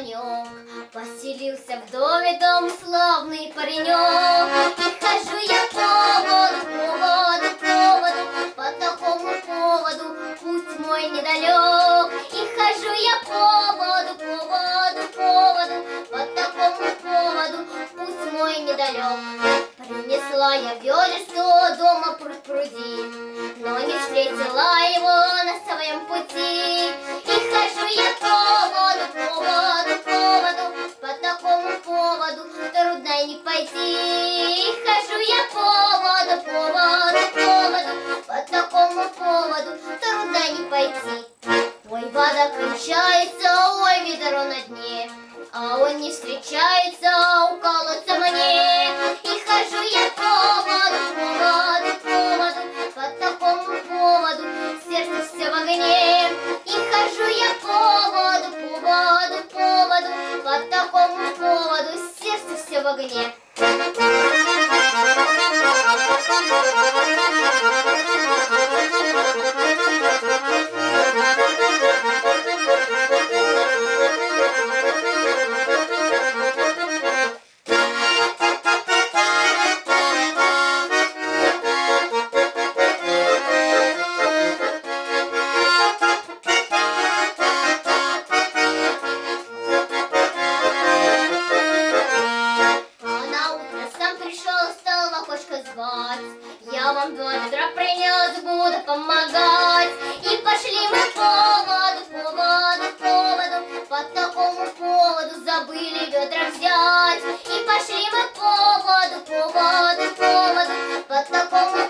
Родился в доме дом славный паренек. И хожу я поводу, поводу, поводу, по такому поводу путь мой недалек. И хожу я поводу, поводу, поводу, по такому поводу путь мой недалек. Принесла я ведерство дома пруд пруди, но не встретила его на своем пути. Пойти. Ой, вода кончается, ой, ведро на дне, а он не встречается, у мне. И хожу я поводу, поводу, поводу, по такому поводу сердце все в огне. И хожу я поводу, поводу, поводу, по такому поводу сердце все в огне. Я вам два ведра принес, буду помогать. И пошли мы поводу, поводу, поводу. По такому поводу забыли ведра взять. И пошли мы поводу, поводу, поводу. По такому